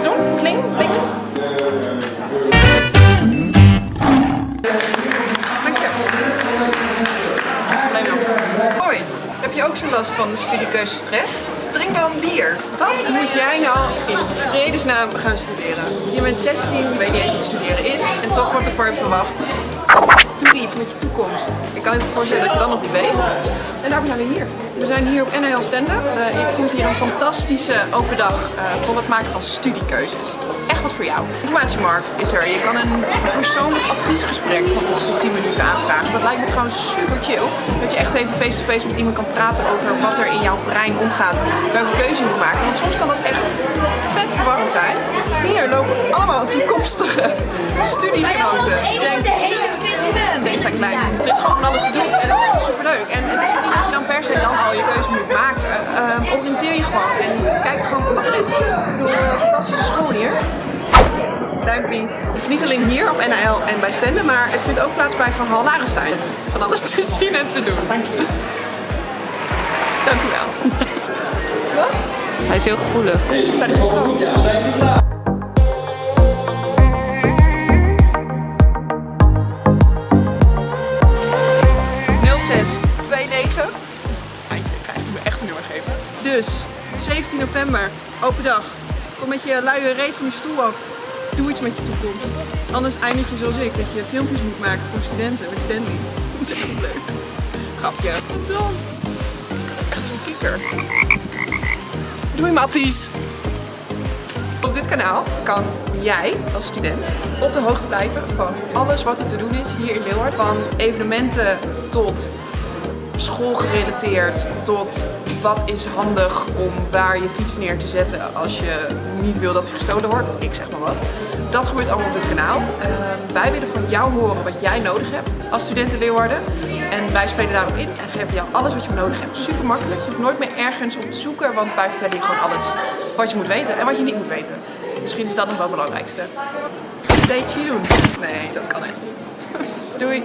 iets doen? Kling, kling. Hoi, heb je ook zo last van de studiekeuzestress? Drink dan bier. Wat moet jij nou in vredesnaam gaan studeren? Je bent 16, je weet niet eens wat studeren is en toch wordt er voor je verwacht. Doe iets met je toekomst. Ik kan je voorstellen dat je dat nog niet weet. En daarvoor zijn we hier. We zijn hier op NL Stand-up. Uh, er komt hier een fantastische open dag uh, voor het maken van studiekeuzes. Echt wat voor jou. Informatiemarkt is er. Je kan een persoonlijk adviesgesprek van ongeveer 10 minuten aanvragen. Dat lijkt me gewoon super chill. Dat je echt even face-to-face met iemand kan praten over wat er in jouw brein omgaat. Welke keuze je moet maken. Want soms kan dat echt vet verwarrend zijn. Hier lopen allemaal toekomstige studiegenoten. Denk, en deze zijn klein. Dit is gewoon alles te doen en dat is gewoon super leuk. En het is Duimpie. Het is niet alleen hier op NAL en bij Stenden, maar het vindt ook plaats bij Van Hal Larenstein. Van alles te zien en te doen. Dank je. Dank u wel. Wat? Hij is heel gevoelig. Zijn er gesproken? 0629. Eindje, ik ga je mijn echte nummer geven. Dus, 17 november, open dag. Kom met je luie reet van je stoel af. Doe iets met je toekomst. Anders eindig je zoals ik, dat je filmpjes moet maken voor studenten met Stanley. Dat is echt leuk. Grapje. Dan. Echt zo'n kikker. Doei Matties! Op dit kanaal kan jij als student op de hoogte blijven van alles wat er te doen is hier in Leeuwarden. Van evenementen tot schoolgerelateerd tot wat is handig om waar je fiets neer te zetten als je niet wil dat hij gestolen wordt. Ik zeg maar wat. Dat gebeurt allemaal op dit kanaal. Uh, wij willen van jou horen wat jij nodig hebt als student in Leeuwarden. En wij spelen daarop in en geven jou alles wat je nodig hebt. Super makkelijk. Je hoeft nooit meer ergens op te zoeken, want wij vertellen je gewoon alles wat je moet weten en wat je niet moet weten. Misschien is dat nog wel het belangrijkste. Stay tuned. Nee, dat kan echt niet. Doei.